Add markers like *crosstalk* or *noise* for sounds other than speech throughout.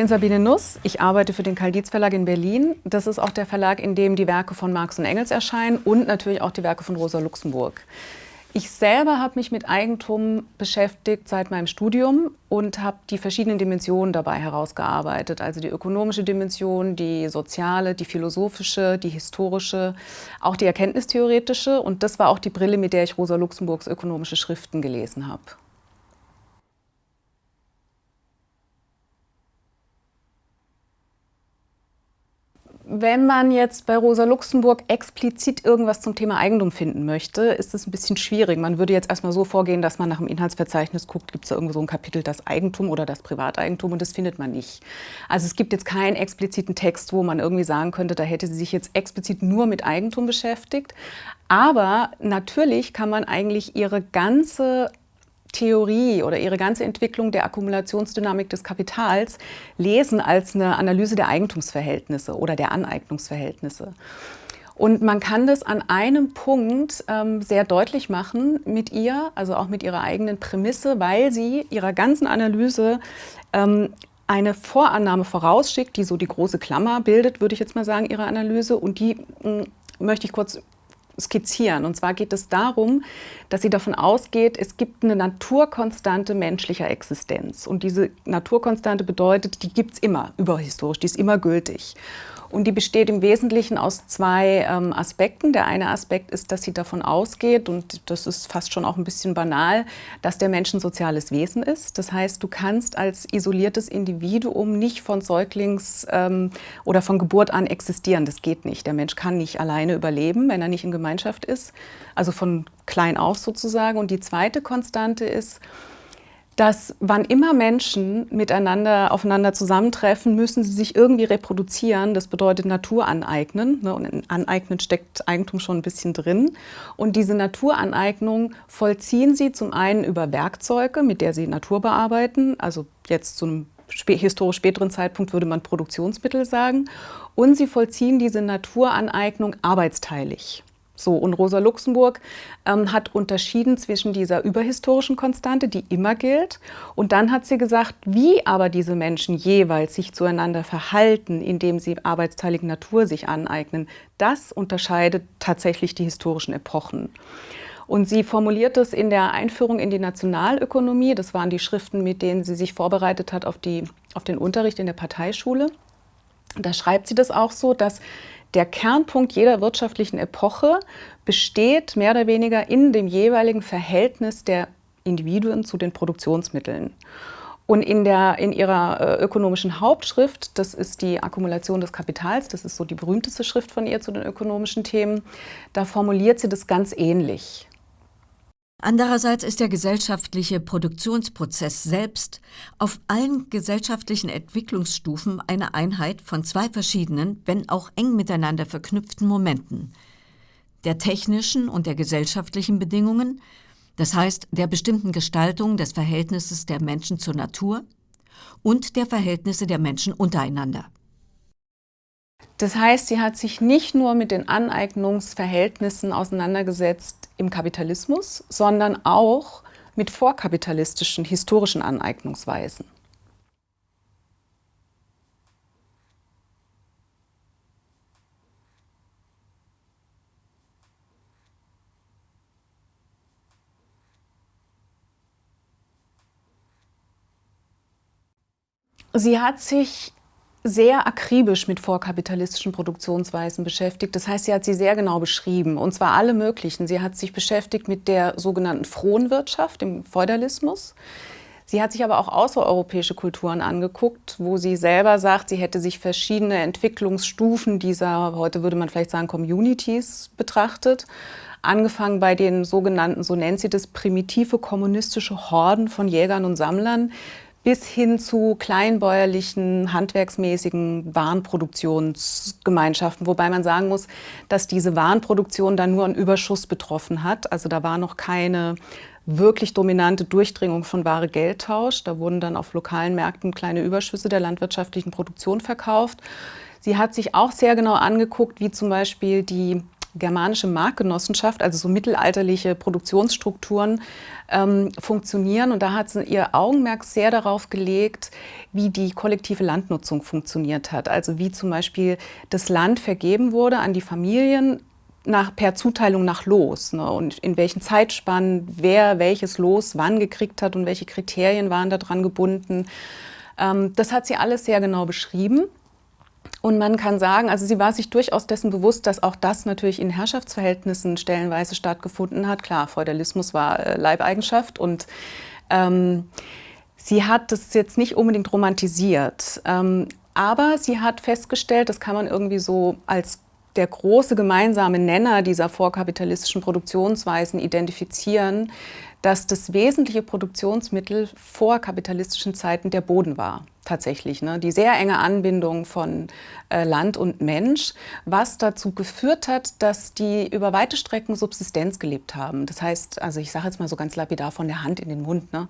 bin Sabine Nuss. Ich arbeite für den Karl-Dietz Verlag in Berlin. Das ist auch der Verlag, in dem die Werke von Marx und Engels erscheinen und natürlich auch die Werke von Rosa Luxemburg. Ich selber habe mich mit Eigentum beschäftigt seit meinem Studium und habe die verschiedenen Dimensionen dabei herausgearbeitet. Also die ökonomische Dimension, die soziale, die philosophische, die historische, auch die erkenntnistheoretische. Und das war auch die Brille, mit der ich Rosa Luxemburgs ökonomische Schriften gelesen habe. Wenn man jetzt bei Rosa Luxemburg explizit irgendwas zum Thema Eigentum finden möchte, ist es ein bisschen schwierig. Man würde jetzt erstmal so vorgehen, dass man nach dem Inhaltsverzeichnis guckt, gibt es da irgendwo so ein Kapitel, das Eigentum oder das Privateigentum und das findet man nicht. Also es gibt jetzt keinen expliziten Text, wo man irgendwie sagen könnte, da hätte sie sich jetzt explizit nur mit Eigentum beschäftigt. Aber natürlich kann man eigentlich ihre ganze Theorie oder ihre ganze Entwicklung der Akkumulationsdynamik des Kapitals lesen als eine Analyse der Eigentumsverhältnisse oder der Aneignungsverhältnisse. Und man kann das an einem Punkt ähm, sehr deutlich machen mit ihr, also auch mit ihrer eigenen Prämisse, weil sie ihrer ganzen Analyse ähm, eine Vorannahme vorausschickt, die so die große Klammer bildet, würde ich jetzt mal sagen, ihre Analyse. Und die mh, möchte ich kurz skizzieren. Und zwar geht es darum, dass sie davon ausgeht, es gibt eine Naturkonstante menschlicher Existenz. Und diese Naturkonstante bedeutet, die gibt es immer, überhistorisch, die ist immer gültig. Und die besteht im Wesentlichen aus zwei ähm, Aspekten. Der eine Aspekt ist, dass sie davon ausgeht, und das ist fast schon auch ein bisschen banal, dass der Mensch ein soziales Wesen ist. Das heißt, du kannst als isoliertes Individuum nicht von Säuglings- ähm, oder von Geburt an existieren. Das geht nicht. Der Mensch kann nicht alleine überleben, wenn er nicht in Gemeinschaft ist. Also von klein auf sozusagen. Und die zweite Konstante ist, dass wann immer Menschen miteinander aufeinander zusammentreffen, müssen sie sich irgendwie reproduzieren. Das bedeutet Natur aneignen. Ne? Und in Aneignen steckt Eigentum schon ein bisschen drin. Und diese Naturaneignung vollziehen sie zum einen über Werkzeuge, mit der sie Natur bearbeiten. Also jetzt zu einem historisch späteren Zeitpunkt würde man Produktionsmittel sagen. Und sie vollziehen diese Naturaneignung arbeitsteilig. So, und Rosa Luxemburg ähm, hat unterschieden zwischen dieser überhistorischen Konstante, die immer gilt, und dann hat sie gesagt, wie aber diese Menschen jeweils sich zueinander verhalten, indem sie arbeitsteilige Natur sich aneignen, das unterscheidet tatsächlich die historischen Epochen. Und sie formuliert es in der Einführung in die Nationalökonomie, das waren die Schriften, mit denen sie sich vorbereitet hat auf, die, auf den Unterricht in der Parteischule. Da schreibt sie das auch so, dass der Kernpunkt jeder wirtschaftlichen Epoche besteht mehr oder weniger in dem jeweiligen Verhältnis der Individuen zu den Produktionsmitteln. Und in, der, in ihrer äh, ökonomischen Hauptschrift, das ist die Akkumulation des Kapitals, das ist so die berühmteste Schrift von ihr zu den ökonomischen Themen, da formuliert sie das ganz ähnlich. Andererseits ist der gesellschaftliche Produktionsprozess selbst auf allen gesellschaftlichen Entwicklungsstufen eine Einheit von zwei verschiedenen, wenn auch eng miteinander verknüpften Momenten. Der technischen und der gesellschaftlichen Bedingungen, das heißt der bestimmten Gestaltung des Verhältnisses der Menschen zur Natur und der Verhältnisse der Menschen untereinander. Das heißt, sie hat sich nicht nur mit den Aneignungsverhältnissen auseinandergesetzt im Kapitalismus, sondern auch mit vorkapitalistischen historischen Aneignungsweisen. Sie hat sich sehr akribisch mit vorkapitalistischen Produktionsweisen beschäftigt. Das heißt, sie hat sie sehr genau beschrieben, und zwar alle möglichen. Sie hat sich beschäftigt mit der sogenannten Fronwirtschaft, dem Feudalismus. Sie hat sich aber auch außereuropäische Kulturen angeguckt, wo sie selber sagt, sie hätte sich verschiedene Entwicklungsstufen dieser, heute würde man vielleicht sagen, Communities betrachtet. Angefangen bei den sogenannten, so nennt sie das, primitive kommunistische Horden von Jägern und Sammlern, bis hin zu kleinbäuerlichen, handwerksmäßigen Warenproduktionsgemeinschaften. Wobei man sagen muss, dass diese Warenproduktion dann nur einen Überschuss betroffen hat. Also da war noch keine wirklich dominante Durchdringung von wahre Geldtausch. Da wurden dann auf lokalen Märkten kleine Überschüsse der landwirtschaftlichen Produktion verkauft. Sie hat sich auch sehr genau angeguckt, wie zum Beispiel die germanische Marktgenossenschaft, also so mittelalterliche Produktionsstrukturen, ähm, funktionieren. Und da hat sie ihr Augenmerk sehr darauf gelegt, wie die kollektive Landnutzung funktioniert hat. Also wie zum Beispiel das Land vergeben wurde an die Familien nach, per Zuteilung nach Los ne, und in welchen Zeitspannen wer welches Los wann gekriegt hat und welche Kriterien waren daran gebunden. Ähm, das hat sie alles sehr genau beschrieben. Und man kann sagen, also sie war sich durchaus dessen bewusst, dass auch das natürlich in Herrschaftsverhältnissen stellenweise stattgefunden hat. Klar, Feudalismus war äh, Leibeigenschaft und ähm, sie hat das jetzt nicht unbedingt romantisiert. Ähm, aber sie hat festgestellt, das kann man irgendwie so als der große gemeinsame Nenner dieser vorkapitalistischen Produktionsweisen identifizieren, dass das wesentliche Produktionsmittel vor kapitalistischen Zeiten der Boden war, tatsächlich. Ne? Die sehr enge Anbindung von äh, Land und Mensch, was dazu geführt hat, dass die über weite Strecken Subsistenz gelebt haben. Das heißt, also ich sage jetzt mal so ganz lapidar von der Hand in den Mund. Ne?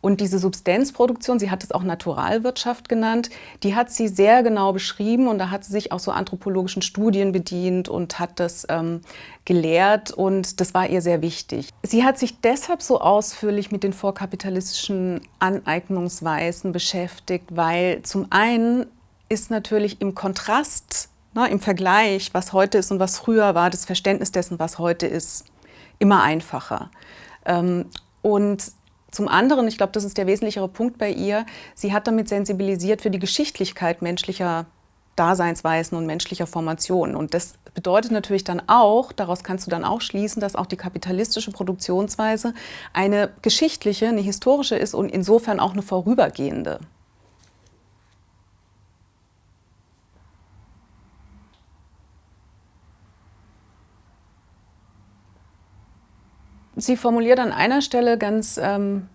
Und diese Subsistenzproduktion, sie hat es auch Naturalwirtschaft genannt, die hat sie sehr genau beschrieben und da hat sie sich auch so anthropologischen Studien bedient und hat das ähm, gelehrt und das war ihr sehr wichtig. Sie hat sich deshalb so ausführlich mit den vorkapitalistischen Aneignungsweisen beschäftigt, weil zum einen ist natürlich im Kontrast, ne, im Vergleich, was heute ist und was früher war, das Verständnis dessen, was heute ist, immer einfacher. Ähm, und zum anderen, ich glaube, das ist der wesentlichere Punkt bei ihr, sie hat damit sensibilisiert für die Geschichtlichkeit menschlicher Daseinsweisen und menschlicher Formationen. Und das bedeutet natürlich dann auch, daraus kannst du dann auch schließen, dass auch die kapitalistische Produktionsweise eine geschichtliche, eine historische ist und insofern auch eine vorübergehende. Sie formuliert an einer Stelle ganz ähm,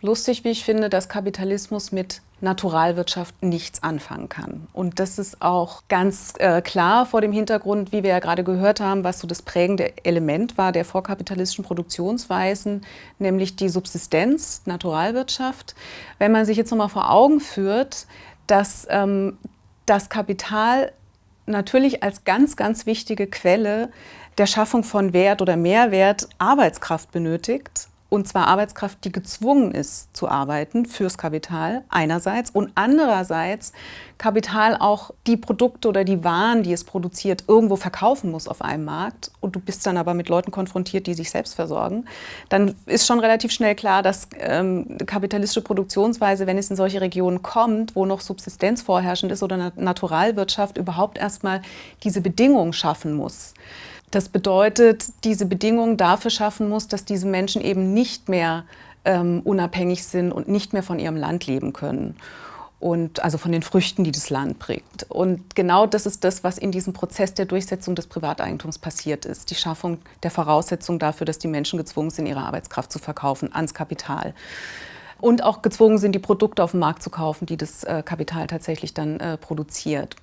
lustig, wie ich finde, dass Kapitalismus mit Naturalwirtschaft nichts anfangen kann. Und das ist auch ganz äh, klar vor dem Hintergrund, wie wir ja gerade gehört haben, was so das prägende Element war der vorkapitalistischen Produktionsweisen, nämlich die Subsistenz, Naturalwirtschaft. Wenn man sich jetzt nochmal vor Augen führt, dass ähm, das Kapital natürlich als ganz, ganz wichtige Quelle der Schaffung von Wert oder Mehrwert Arbeitskraft benötigt. Und zwar Arbeitskraft, die gezwungen ist zu arbeiten fürs Kapital einerseits und andererseits Kapital auch die Produkte oder die Waren, die es produziert, irgendwo verkaufen muss auf einem Markt und du bist dann aber mit Leuten konfrontiert, die sich selbst versorgen, dann ist schon relativ schnell klar, dass ähm, kapitalistische Produktionsweise, wenn es in solche Regionen kommt, wo noch Subsistenz vorherrschend ist oder Naturalwirtschaft, überhaupt erstmal diese Bedingungen schaffen muss. Das bedeutet, diese Bedingungen dafür schaffen muss, dass diese Menschen eben nicht mehr ähm, unabhängig sind und nicht mehr von ihrem Land leben können. Und also von den Früchten, die das Land prägt. Und genau das ist das, was in diesem Prozess der Durchsetzung des Privateigentums passiert ist. Die Schaffung der Voraussetzung dafür, dass die Menschen gezwungen sind, ihre Arbeitskraft zu verkaufen ans Kapital. Und auch gezwungen sind, die Produkte auf dem Markt zu kaufen, die das äh, Kapital tatsächlich dann äh, produziert.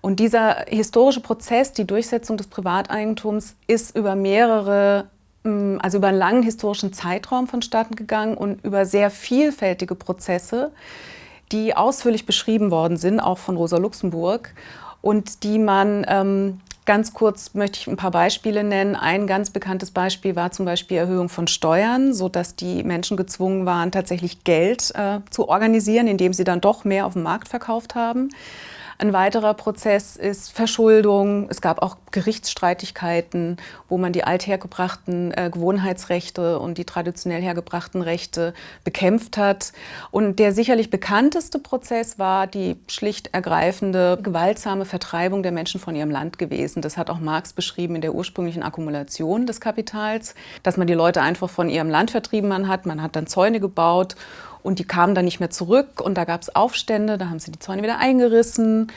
Und dieser historische Prozess, die Durchsetzung des Privateigentums, ist über mehrere, mm, also über einen langen historischen Zeitraum vonstatten gegangen und über sehr vielfältige Prozesse, die ausführlich beschrieben worden sind, auch von Rosa Luxemburg und die man ähm, Ganz kurz möchte ich ein paar Beispiele nennen. Ein ganz bekanntes Beispiel war zum Beispiel Erhöhung von Steuern, sodass die Menschen gezwungen waren, tatsächlich Geld äh, zu organisieren, indem sie dann doch mehr auf dem Markt verkauft haben. Ein weiterer Prozess ist Verschuldung. Es gab auch Gerichtsstreitigkeiten, wo man die althergebrachten äh, Gewohnheitsrechte und die traditionell hergebrachten Rechte bekämpft hat. Und der sicherlich bekannteste Prozess war die schlicht ergreifende, gewaltsame Vertreibung der Menschen von ihrem Land gewesen. Das hat auch Marx beschrieben in der ursprünglichen Akkumulation des Kapitals, dass man die Leute einfach von ihrem Land vertrieben hat. Man hat dann Zäune gebaut und die kamen dann nicht mehr zurück und da gab es Aufstände, da haben sie die Zäune wieder eingerissen.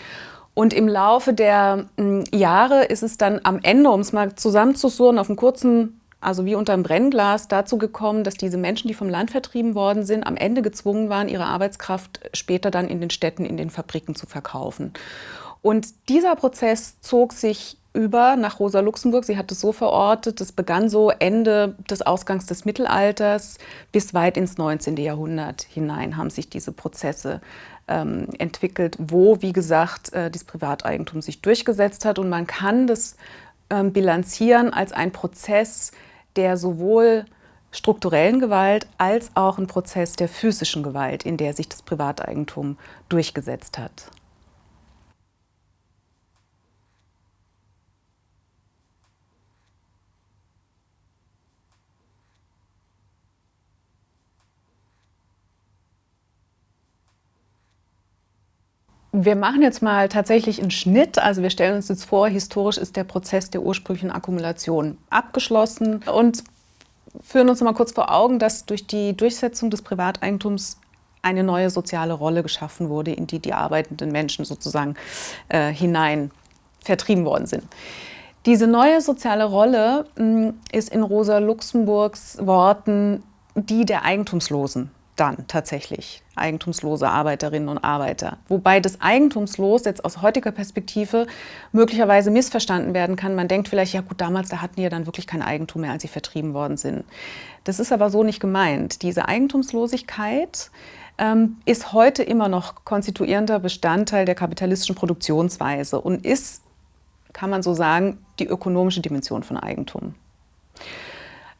Und im Laufe der hm, Jahre ist es dann am Ende, um es mal zusammenzusurren, auf einem kurzen, also wie unter einem Brennglas, dazu gekommen, dass diese Menschen, die vom Land vertrieben worden sind, am Ende gezwungen waren, ihre Arbeitskraft später dann in den Städten, in den Fabriken zu verkaufen. Und dieser Prozess zog sich über nach Rosa Luxemburg. Sie hat es so verortet, das begann so Ende des Ausgangs des Mittelalters bis weit ins 19. Jahrhundert hinein haben sich diese Prozesse ähm, entwickelt, wo, wie gesagt, äh, das Privateigentum sich durchgesetzt hat. Und man kann das ähm, bilanzieren als ein Prozess, der sowohl strukturellen Gewalt als auch ein Prozess der physischen Gewalt, in der sich das Privateigentum durchgesetzt hat. Wir machen jetzt mal tatsächlich einen Schnitt. Also wir stellen uns jetzt vor, historisch ist der Prozess der ursprünglichen Akkumulation abgeschlossen und führen uns mal kurz vor Augen, dass durch die Durchsetzung des Privateigentums eine neue soziale Rolle geschaffen wurde, in die die arbeitenden Menschen sozusagen äh, hinein vertrieben worden sind. Diese neue soziale Rolle mh, hm, ist in Rosa Luxemburgs Worten die der Eigentumslosen dann tatsächlich eigentumslose Arbeiterinnen und Arbeiter. Wobei das Eigentumslos jetzt aus heutiger Perspektive möglicherweise missverstanden werden kann. Man denkt vielleicht, ja gut, damals, da hatten die ja dann wirklich kein Eigentum mehr, als sie vertrieben worden sind. Das ist aber so nicht gemeint. Diese Eigentumslosigkeit ähm, ist heute immer noch konstituierender Bestandteil der kapitalistischen Produktionsweise und ist, kann man so sagen, die ökonomische Dimension von Eigentum.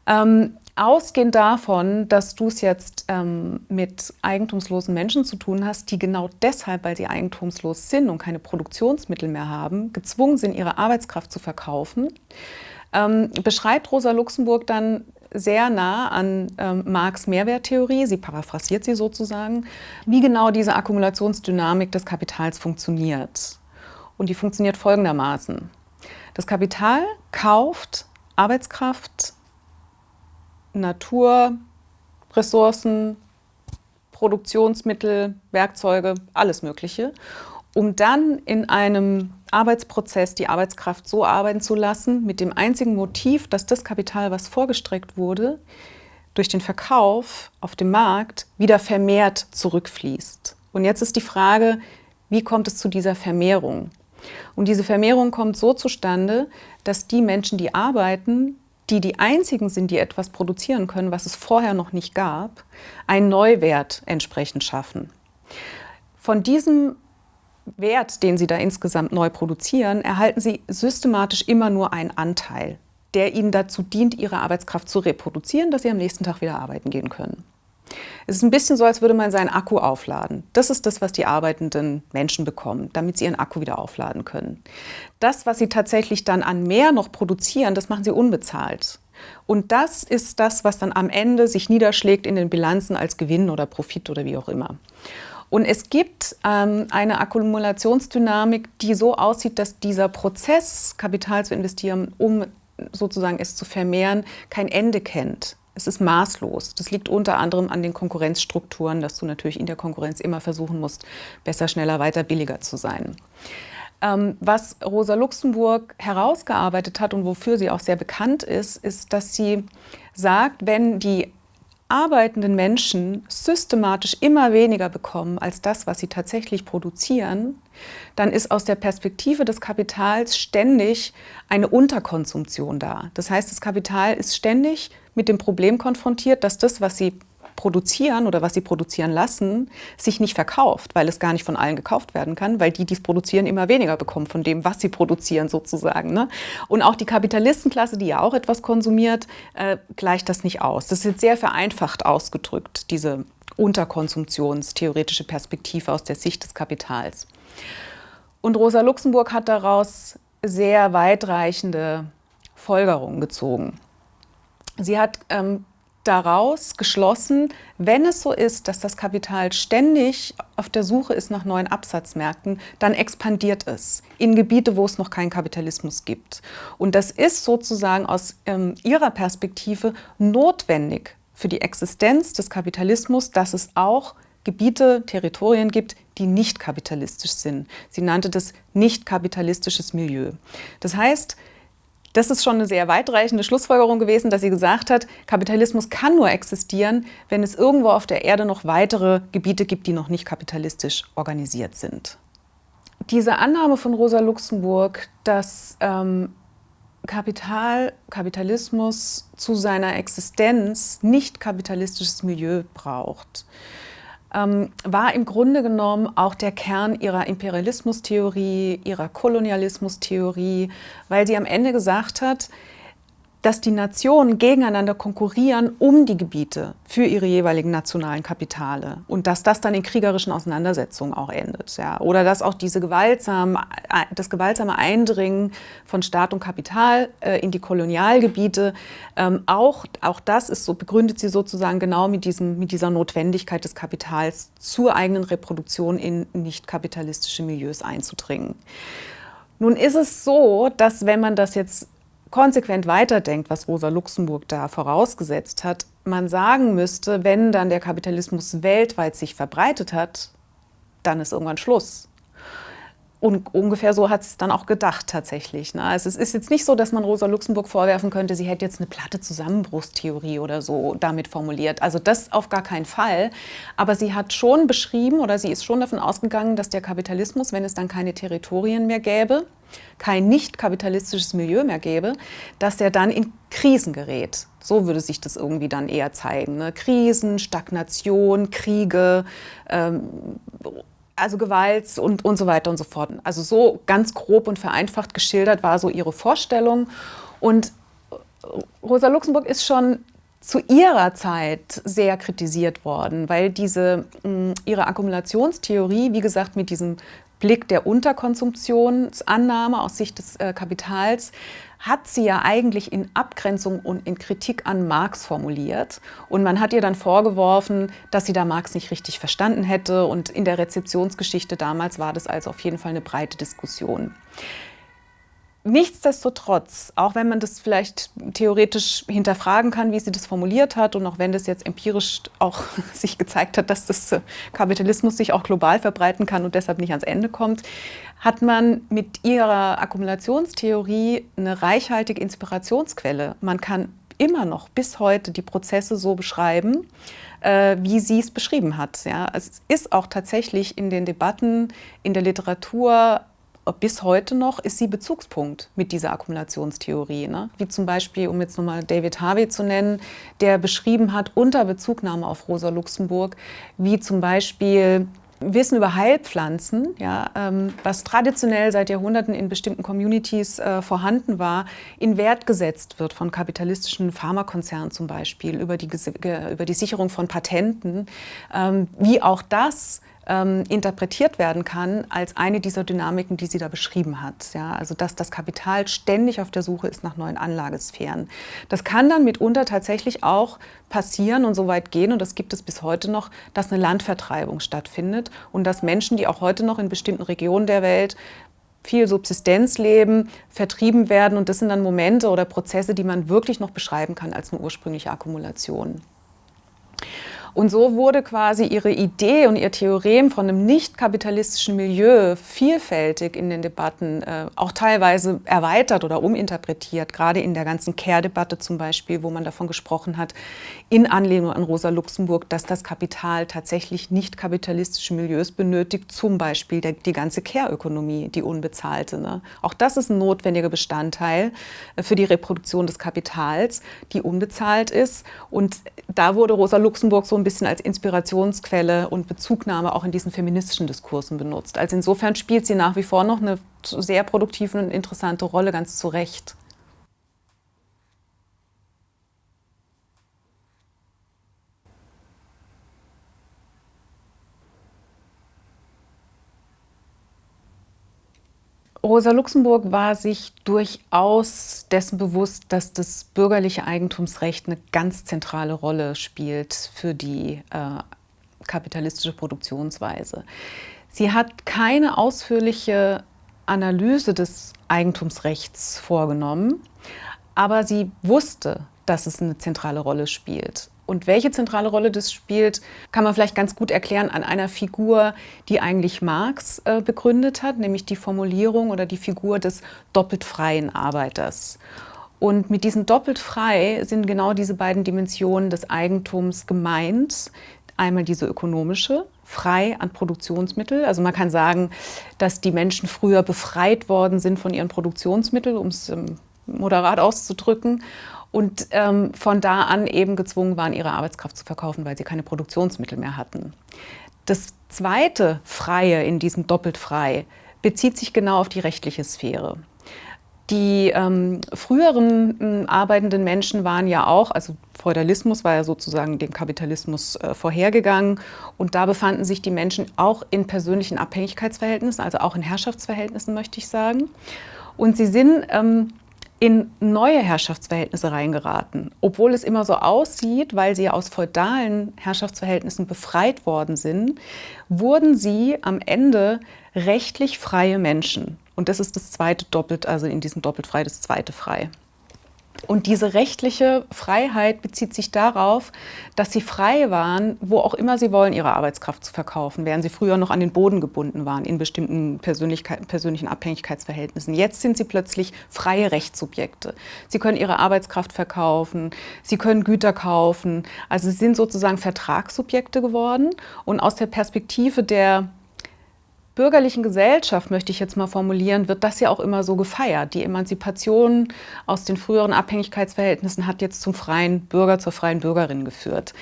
Ähm, ausgehend davon, dass du es jetzt ähm, mit eigentumslosen Menschen zu tun hast, die genau deshalb, weil sie eigentumslos sind und keine Produktionsmittel mehr haben, gezwungen sind, ihre Arbeitskraft zu verkaufen, ähm, beschreibt Rosa Luxemburg dann sehr nah an ähm, Marx Mehrwerttheorie, sie paraphrasiert sie sozusagen, wie genau diese Akkumulationsdynamik des Kapitals funktioniert. Und die funktioniert folgendermaßen. Das Kapital kauft Arbeitskraft, Natur, Ressourcen, Produktionsmittel, Werkzeuge, alles Mögliche, um dann in einem Arbeitsprozess die Arbeitskraft so arbeiten zu lassen, mit dem einzigen Motiv, dass das Kapital, was vorgestreckt wurde, durch den Verkauf auf dem Markt wieder vermehrt zurückfließt. Und jetzt ist die Frage, wie kommt es zu dieser Vermehrung? Und diese Vermehrung kommt so zustande, dass die Menschen, die arbeiten, die die einzigen sind, die etwas produzieren können, was es vorher noch nicht gab, einen Neuwert entsprechend schaffen. Von diesem Wert, den sie da insgesamt neu produzieren, erhalten sie systematisch immer nur einen Anteil, der ihnen dazu dient, ihre Arbeitskraft zu reproduzieren, dass sie am nächsten Tag wieder arbeiten gehen können. Es ist ein bisschen so, als würde man seinen Akku aufladen. Das ist das, was die arbeitenden Menschen bekommen, damit sie ihren Akku wieder aufladen können. Das, was sie tatsächlich dann an mehr noch produzieren, das machen sie unbezahlt. Und das ist das, was dann am Ende sich niederschlägt in den Bilanzen als Gewinn oder Profit oder wie auch immer. Und es gibt ähm, eine Akkumulationsdynamik, die so aussieht, dass dieser Prozess, Kapital zu investieren, um sozusagen es zu vermehren, kein Ende kennt. Es ist maßlos. Das liegt unter anderem an den Konkurrenzstrukturen, dass du natürlich in der Konkurrenz immer versuchen musst, besser, schneller, weiter, billiger zu sein. Ähm, was Rosa Luxemburg herausgearbeitet hat und wofür sie auch sehr bekannt ist, ist, dass sie sagt, wenn die arbeitenden Menschen systematisch immer weniger bekommen als das, was sie tatsächlich produzieren, dann ist aus der Perspektive des Kapitals ständig eine Unterkonsumption da. Das heißt, das Kapital ist ständig mit dem Problem konfrontiert, dass das, was sie produzieren oder was sie produzieren lassen, sich nicht verkauft, weil es gar nicht von allen gekauft werden kann, weil die, die es produzieren, immer weniger bekommen von dem, was sie produzieren sozusagen. Ne? Und auch die Kapitalistenklasse, die ja auch etwas konsumiert, äh, gleicht das nicht aus. Das ist jetzt sehr vereinfacht ausgedrückt, diese unterkonsumptionstheoretische Perspektive aus der Sicht des Kapitals. Und Rosa Luxemburg hat daraus sehr weitreichende Folgerungen gezogen. Sie hat ähm, daraus geschlossen, wenn es so ist, dass das Kapital ständig auf der Suche ist nach neuen Absatzmärkten, dann expandiert es in Gebiete, wo es noch keinen Kapitalismus gibt. Und das ist sozusagen aus ähm, ihrer Perspektive notwendig für die Existenz des Kapitalismus, dass es auch Gebiete, Territorien gibt, die nicht kapitalistisch sind. Sie nannte das nicht kapitalistisches Milieu. Das heißt, das ist schon eine sehr weitreichende Schlussfolgerung gewesen, dass sie gesagt hat, Kapitalismus kann nur existieren, wenn es irgendwo auf der Erde noch weitere Gebiete gibt, die noch nicht kapitalistisch organisiert sind. Diese Annahme von Rosa Luxemburg, dass ähm, Kapital, Kapitalismus zu seiner Existenz nicht kapitalistisches Milieu braucht, ähm, war im Grunde genommen auch der Kern ihrer Imperialismustheorie, ihrer Kolonialismustheorie, weil sie am Ende gesagt hat, dass die Nationen gegeneinander konkurrieren um die Gebiete für ihre jeweiligen nationalen Kapitale und dass das dann in kriegerischen Auseinandersetzungen auch endet. Ja. Oder dass auch diese gewaltsame, das gewaltsame Eindringen von Staat und Kapital äh, in die Kolonialgebiete, ähm, auch, auch das ist so, begründet sie sozusagen genau mit, diesem, mit dieser Notwendigkeit des Kapitals zur eigenen Reproduktion in nicht kapitalistische Milieus einzudringen. Nun ist es so, dass wenn man das jetzt konsequent weiterdenkt, was Rosa Luxemburg da vorausgesetzt hat, man sagen müsste, wenn dann der Kapitalismus weltweit sich verbreitet hat, dann ist irgendwann Schluss. Und ungefähr so hat es dann auch gedacht tatsächlich. Ne? Also es ist jetzt nicht so, dass man Rosa Luxemburg vorwerfen könnte, sie hätte jetzt eine platte Zusammenbruchstheorie oder so damit formuliert. Also das auf gar keinen Fall. Aber sie hat schon beschrieben oder sie ist schon davon ausgegangen, dass der Kapitalismus, wenn es dann keine Territorien mehr gäbe, kein nicht kapitalistisches Milieu mehr gäbe, dass er dann in Krisen gerät. So würde sich das irgendwie dann eher zeigen. Ne? Krisen, Stagnation, Kriege, ähm, also Gewalt und, und so weiter und so fort. Also so ganz grob und vereinfacht geschildert war so ihre Vorstellung. Und Rosa Luxemburg ist schon zu ihrer Zeit sehr kritisiert worden, weil diese, ihre Akkumulationstheorie, wie gesagt, mit diesem Blick der Unterkonsumptionsannahme aus Sicht des äh, Kapitals hat sie ja eigentlich in Abgrenzung und in Kritik an Marx formuliert. Und man hat ihr dann vorgeworfen, dass sie da Marx nicht richtig verstanden hätte. Und in der Rezeptionsgeschichte damals war das also auf jeden Fall eine breite Diskussion. Nichtsdestotrotz, auch wenn man das vielleicht theoretisch hinterfragen kann, wie sie das formuliert hat und auch wenn das jetzt empirisch auch *laughs* sich gezeigt hat, dass das Kapitalismus sich auch global verbreiten kann und deshalb nicht ans Ende kommt, hat man mit ihrer Akkumulationstheorie eine reichhaltige Inspirationsquelle. Man kann immer noch bis heute die Prozesse so beschreiben, äh, wie sie es beschrieben hat. Ja, es ist auch tatsächlich in den Debatten, in der Literatur bis heute noch ist sie Bezugspunkt mit dieser Akkumulationstheorie. Ne? Wie zum Beispiel, um jetzt nochmal David Harvey zu nennen, der beschrieben hat, unter Bezugnahme auf Rosa Luxemburg, wie zum Beispiel Wissen über Heilpflanzen, ja, ähm, was traditionell seit Jahrhunderten in bestimmten Communities äh, vorhanden war, in Wert gesetzt wird von kapitalistischen Pharmakonzernen zum Beispiel, über die, über die Sicherung von Patenten, ähm, wie auch das ähm, interpretiert werden kann als eine dieser Dynamiken, die sie da beschrieben hat. Ja, also dass das Kapital ständig auf der Suche ist nach neuen Anlagesphären. Das kann dann mitunter tatsächlich auch passieren und so weit gehen, und das gibt es bis heute noch, dass eine Landvertreibung stattfindet und dass Menschen, die auch heute noch in bestimmten Regionen der Welt viel Subsistenzleben vertrieben werden. Und das sind dann Momente oder Prozesse, die man wirklich noch beschreiben kann als eine ursprüngliche Akkumulation. Und so wurde quasi ihre Idee und ihr Theorem von einem nicht kapitalistischen Milieu vielfältig in den Debatten, äh, auch teilweise erweitert oder uminterpretiert, gerade in der ganzen Care-Debatte zum Beispiel, wo man davon gesprochen hat, in Anlehnung an Rosa Luxemburg, dass das Kapital tatsächlich nicht kapitalistische Milieus benötigt, zum Beispiel der, die ganze Care-Ökonomie, die unbezahlte. Ne? Auch das ist ein notwendiger Bestandteil äh, für die Reproduktion des Kapitals, die unbezahlt ist. Und da wurde Rosa Luxemburg so ein bisschen als Inspirationsquelle und Bezugnahme auch in diesen feministischen Diskursen benutzt. Also insofern spielt sie nach wie vor noch eine sehr produktive und interessante Rolle, ganz zu Recht. Rosa Luxemburg war sich durchaus dessen bewusst, dass das bürgerliche Eigentumsrecht eine ganz zentrale Rolle spielt für die äh, kapitalistische Produktionsweise. Sie hat keine ausführliche Analyse des Eigentumsrechts vorgenommen, aber sie wusste, dass es eine zentrale Rolle spielt. Und welche zentrale Rolle das spielt, kann man vielleicht ganz gut erklären an einer Figur, die eigentlich Marx äh, begründet hat, nämlich die Formulierung oder die Figur des doppelt freien Arbeiters. Und mit diesem doppelt frei sind genau diese beiden Dimensionen des Eigentums gemeint. Einmal diese ökonomische, frei an Produktionsmittel. Also man kann sagen, dass die Menschen früher befreit worden sind von ihren Produktionsmitteln, um es ähm, moderat auszudrücken und ähm, von da an eben gezwungen waren, ihre Arbeitskraft zu verkaufen, weil sie keine Produktionsmittel mehr hatten. Das zweite Freie in diesem doppelt frei bezieht sich genau auf die rechtliche Sphäre. Die ähm, früheren äh, arbeitenden Menschen waren ja auch, also Feudalismus war ja sozusagen dem Kapitalismus äh, vorhergegangen und da befanden sich die Menschen auch in persönlichen Abhängigkeitsverhältnissen, also auch in Herrschaftsverhältnissen, möchte ich sagen. Und sie sind ähm, in neue Herrschaftsverhältnisse reingeraten, obwohl es immer so aussieht, weil sie aus feudalen Herrschaftsverhältnissen befreit worden sind, wurden sie am Ende rechtlich freie Menschen. Und das ist das zweite doppelt, also in diesem doppelt frei das zweite frei. Und diese rechtliche Freiheit bezieht sich darauf, dass sie frei waren, wo auch immer sie wollen, ihre Arbeitskraft zu verkaufen, während sie früher noch an den Boden gebunden waren in bestimmten persönlichen Abhängigkeitsverhältnissen. Jetzt sind sie plötzlich freie Rechtssubjekte. Sie können ihre Arbeitskraft verkaufen, sie können Güter kaufen. Also sie sind sozusagen Vertragssubjekte geworden. Und aus der Perspektive der bürgerlichen Gesellschaft, möchte ich jetzt mal formulieren, wird das ja auch immer so gefeiert. Die Emanzipation aus den früheren Abhängigkeitsverhältnissen hat jetzt zum freien Bürger, zur freien Bürgerin geführt.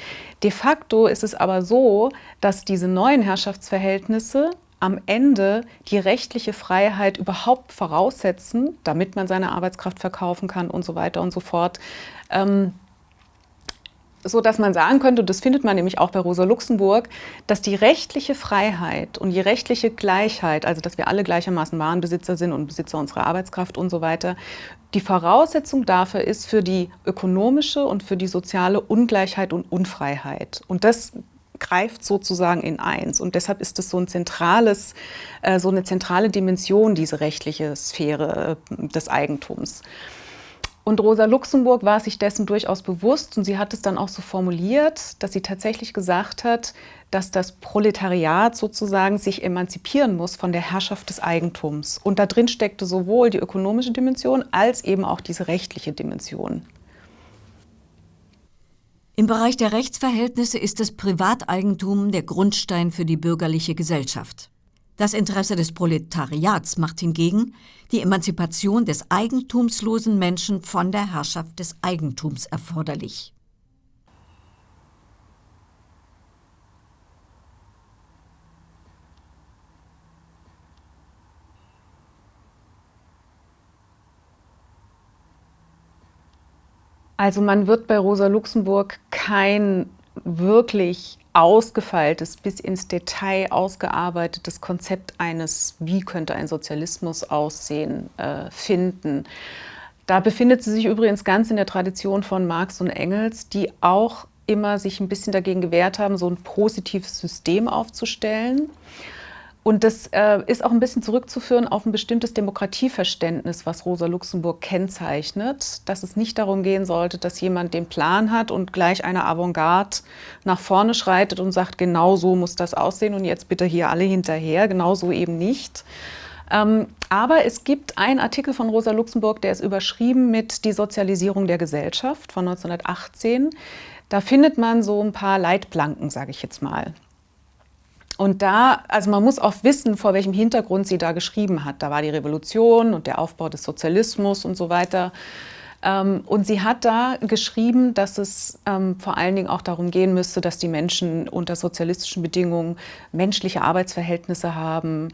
De facto ist es aber so, dass diese neuen Herrschaftsverhältnisse am Ende die rechtliche Freiheit überhaupt voraussetzen, damit man seine Arbeitskraft verkaufen kann und so weiter und so fort. Ähm, so dass man sagen könnte, das findet man nämlich auch bei Rosa Luxemburg, dass die rechtliche Freiheit und die rechtliche Gleichheit, also dass wir alle gleichermaßen Warenbesitzer sind und Besitzer unserer Arbeitskraft und so weiter, die Voraussetzung dafür ist für die ökonomische und für die soziale Ungleichheit und Unfreiheit. Und das greift sozusagen in eins. Und deshalb ist es so ein zentrales, äh, so eine zentrale Dimension, diese rechtliche Sphäre äh, des Eigentums. Und Rosa Luxemburg war sich dessen durchaus bewusst und sie hat es dann auch so formuliert, dass sie tatsächlich gesagt hat, dass das Proletariat sozusagen sich emanzipieren muss von der Herrschaft des Eigentums. Und da drin steckte sowohl die ökonomische Dimension als eben auch diese rechtliche Dimension. Im Bereich der Rechtsverhältnisse ist das Privateigentum der Grundstein für die bürgerliche Gesellschaft. Das Interesse des Proletariats macht hingegen die Emanzipation des eigentumslosen Menschen von der Herrschaft des Eigentums erforderlich. Also man wird bei Rosa Luxemburg kein wirklich ausgefeiltes, bis ins Detail ausgearbeitetes Konzept eines, wie könnte ein Sozialismus aussehen, äh, finden. Da befindet sie sich übrigens ganz in der Tradition von Marx und Engels, die auch immer sich ein bisschen dagegen gewehrt haben, so ein positives System aufzustellen. Und das äh, ist auch ein bisschen zurückzuführen auf ein bestimmtes Demokratieverständnis, was Rosa Luxemburg kennzeichnet, dass es nicht darum gehen sollte, dass jemand den Plan hat und gleich eine Avantgarde nach vorne schreitet und sagt, genau so muss das aussehen und jetzt bitte hier alle hinterher, genau so eben nicht. Ähm, aber es gibt einen Artikel von Rosa Luxemburg, der ist überschrieben mit Die Sozialisierung der Gesellschaft von 1918. Da findet man so ein paar Leitplanken, sage ich jetzt mal. Und da, also man muss auch wissen, vor welchem Hintergrund sie da geschrieben hat. Da war die Revolution und der Aufbau des Sozialismus und so weiter. Ähm, und sie hat da geschrieben, dass es ähm, vor allen Dingen auch darum gehen müsste, dass die Menschen unter sozialistischen Bedingungen menschliche Arbeitsverhältnisse haben.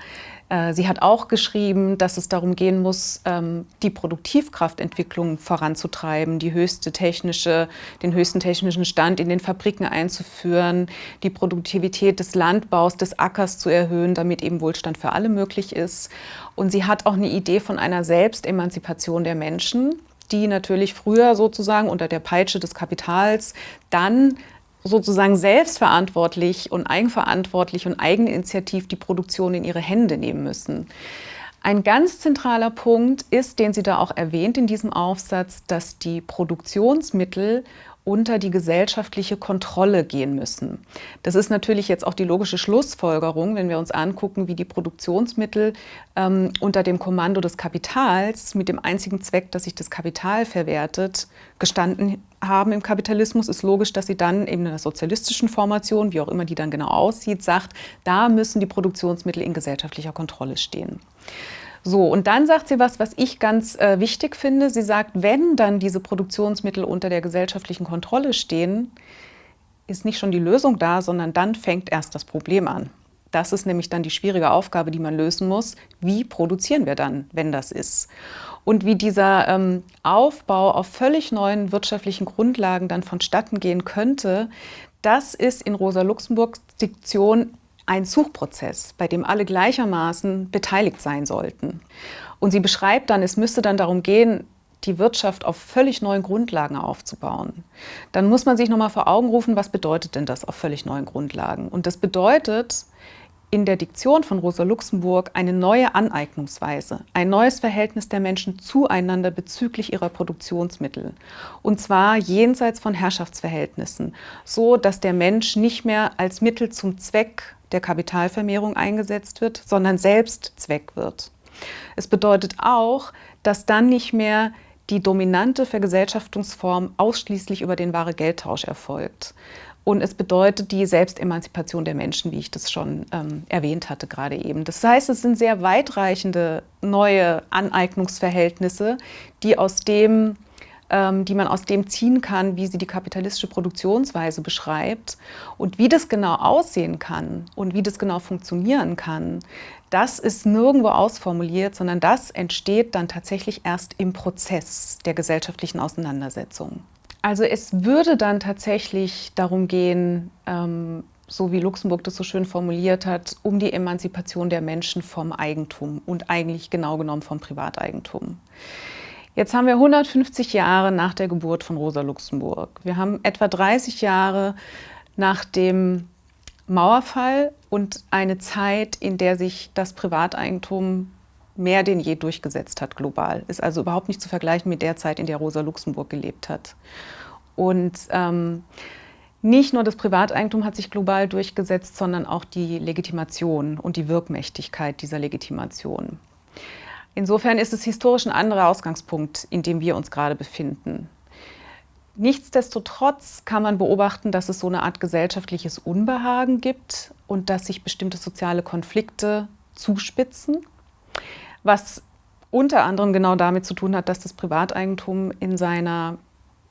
Äh, sie hat auch geschrieben, dass es darum gehen muss, ähm, die Produktivkraftentwicklung voranzutreiben, die höchste technische, den höchsten technischen Stand in den Fabriken einzuführen, die Produktivität des Landbaus, des Ackers zu erhöhen, damit eben Wohlstand für alle möglich ist. Und sie hat auch eine Idee von einer Selbstemanzipation der Menschen die natürlich früher sozusagen unter der Peitsche des Kapitals dann sozusagen selbstverantwortlich und eigenverantwortlich und eigeninitiativ die Produktion in ihre Hände nehmen müssen. Ein ganz zentraler Punkt ist, den sie da auch erwähnt in diesem Aufsatz, dass die Produktionsmittel unter die gesellschaftliche Kontrolle gehen müssen. Das ist natürlich jetzt auch die logische Schlussfolgerung, wenn wir uns angucken, wie die Produktionsmittel ähm, unter dem Kommando des Kapitals mit dem einzigen Zweck, dass sich das Kapital verwertet, gestanden haben im Kapitalismus, ist logisch, dass sie dann eben in einer sozialistischen Formation, wie auch immer die dann genau aussieht, sagt, da müssen die Produktionsmittel in gesellschaftlicher Kontrolle stehen. So, und dann sagt sie was, was ich ganz äh, wichtig finde. Sie sagt, wenn dann diese Produktionsmittel unter der gesellschaftlichen Kontrolle stehen, ist nicht schon die Lösung da, sondern dann fängt erst das Problem an. Das ist nämlich dann die schwierige Aufgabe, die man lösen muss. Wie produzieren wir dann, wenn das ist? Und wie dieser ähm, Aufbau auf völlig neuen wirtschaftlichen Grundlagen dann vonstatten gehen könnte, das ist in Rosa Luxemburgs Diktion ein Suchprozess, bei dem alle gleichermaßen beteiligt sein sollten. Und sie beschreibt dann, es müsste dann darum gehen, die Wirtschaft auf völlig neuen Grundlagen aufzubauen. Dann muss man sich nochmal vor Augen rufen, was bedeutet denn das auf völlig neuen Grundlagen? Und das bedeutet in der Diktion von Rosa Luxemburg eine neue Aneignungsweise, ein neues Verhältnis der Menschen zueinander bezüglich ihrer Produktionsmittel. Und zwar jenseits von Herrschaftsverhältnissen, so dass der Mensch nicht mehr als Mittel zum Zweck der Kapitalvermehrung eingesetzt wird, sondern selbst Zweck wird. Es bedeutet auch, dass dann nicht mehr die dominante Vergesellschaftungsform ausschließlich über den wahre Geldtausch erfolgt. Und es bedeutet die Selbstemanzipation der Menschen, wie ich das schon ähm, erwähnt hatte gerade eben. Das heißt, es sind sehr weitreichende neue Aneignungsverhältnisse, die, aus dem, ähm, die man aus dem ziehen kann, wie sie die kapitalistische Produktionsweise beschreibt. Und wie das genau aussehen kann und wie das genau funktionieren kann, das ist nirgendwo ausformuliert, sondern das entsteht dann tatsächlich erst im Prozess der gesellschaftlichen Auseinandersetzung. Also es würde dann tatsächlich darum gehen, ähm, so wie Luxemburg das so schön formuliert hat, um die Emanzipation der Menschen vom Eigentum und eigentlich genau genommen vom Privateigentum. Jetzt haben wir 150 Jahre nach der Geburt von Rosa Luxemburg. Wir haben etwa 30 Jahre nach dem Mauerfall und eine Zeit, in der sich das Privateigentum mehr denn je durchgesetzt hat global. Ist also überhaupt nicht zu vergleichen mit der Zeit, in der Rosa Luxemburg gelebt hat. Und ähm, nicht nur das Privateigentum hat sich global durchgesetzt, sondern auch die Legitimation und die Wirkmächtigkeit dieser Legitimation. Insofern ist es historisch ein anderer Ausgangspunkt, in dem wir uns gerade befinden. Nichtsdestotrotz kann man beobachten, dass es so eine Art gesellschaftliches Unbehagen gibt und dass sich bestimmte soziale Konflikte zuspitzen, was unter anderem genau damit zu tun hat, dass das Privateigentum in seiner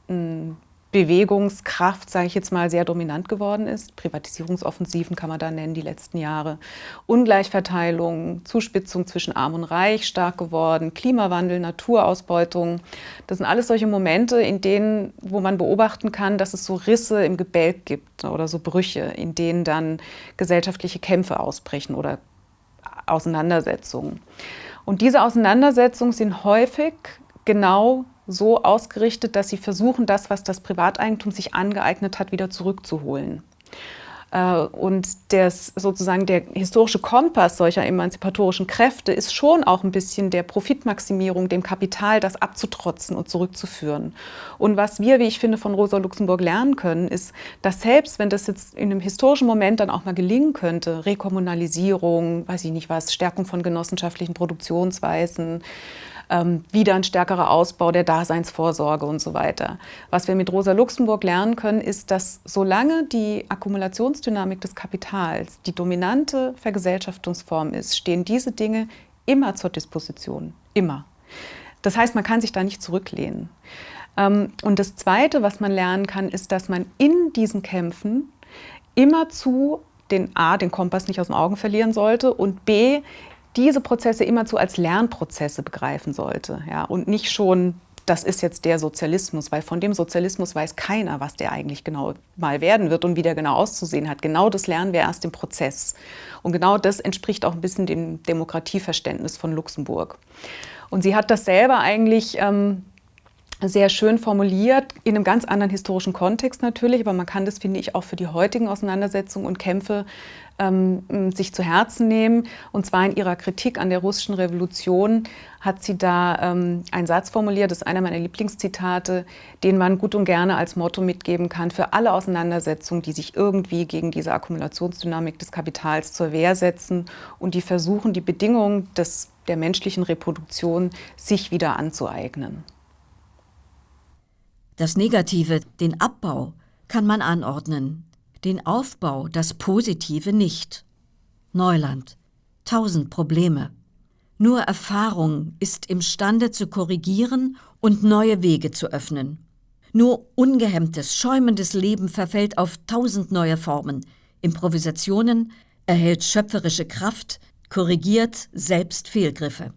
hm, Bewegungskraft, sage ich jetzt mal, sehr dominant geworden ist. Privatisierungsoffensiven kann man da nennen, die letzten Jahre. Ungleichverteilung, Zuspitzung zwischen Arm und Reich stark geworden, Klimawandel, Naturausbeutung. Das sind alles solche Momente, in denen, wo man beobachten kann, dass es so Risse im Gebälk gibt oder so Brüche, in denen dann gesellschaftliche Kämpfe ausbrechen oder Auseinandersetzungen. Und diese Auseinandersetzungen sind häufig genau so ausgerichtet, dass sie versuchen, das, was das Privateigentum sich angeeignet hat, wieder zurückzuholen. Äh, und das, sozusagen der historische Kompass solcher emanzipatorischen Kräfte ist schon auch ein bisschen der Profitmaximierung, dem Kapital, das abzutrotzen und zurückzuführen. Und was wir, wie ich finde, von Rosa Luxemburg lernen können, ist, dass selbst wenn das jetzt in einem historischen Moment dann auch mal gelingen könnte, Rekommunalisierung, weiß ich nicht was, Stärkung von genossenschaftlichen Produktionsweisen, wieder ein stärkerer Ausbau der Daseinsvorsorge und so weiter. Was wir mit Rosa Luxemburg lernen können, ist, dass solange die Akkumulationsdynamik des Kapitals die dominante Vergesellschaftungsform ist, stehen diese Dinge immer zur Disposition. Immer. Das heißt, man kann sich da nicht zurücklehnen. Ähm, und das Zweite, was man lernen kann, ist, dass man in diesen Kämpfen immerzu den A, den Kompass nicht aus den Augen verlieren sollte und B, diese Prozesse immerzu als Lernprozesse begreifen sollte ja, und nicht schon, das ist jetzt der Sozialismus, weil von dem Sozialismus weiß keiner, was der eigentlich genau mal werden wird und wie der genau auszusehen hat. Genau das lernen wir erst im Prozess. Und genau das entspricht auch ein bisschen dem Demokratieverständnis von Luxemburg. Und sie hat das selber eigentlich ähm, sehr schön formuliert, in einem ganz anderen historischen Kontext natürlich, aber man kann das, finde ich, auch für die heutigen Auseinandersetzungen und Kämpfe ähm, sich zu Herzen nehmen. Und zwar in ihrer Kritik an der russischen Revolution hat sie da ähm, einen Satz formuliert, das ist einer meiner Lieblingszitate, den man gut und gerne als Motto mitgeben kann für alle Auseinandersetzungen, die sich irgendwie gegen diese Akkumulationsdynamik des Kapitals zur Wehr setzen und die versuchen, die Bedingungen des, der menschlichen Reproduktion sich wieder anzueignen. Das Negative, den Abbau, kann man anordnen, den Aufbau, das Positive nicht. Neuland. Tausend Probleme. Nur Erfahrung ist imstande zu korrigieren und neue Wege zu öffnen. Nur ungehemmtes, schäumendes Leben verfällt auf tausend neue Formen. Improvisationen, erhält schöpferische Kraft, korrigiert selbst Fehlgriffe.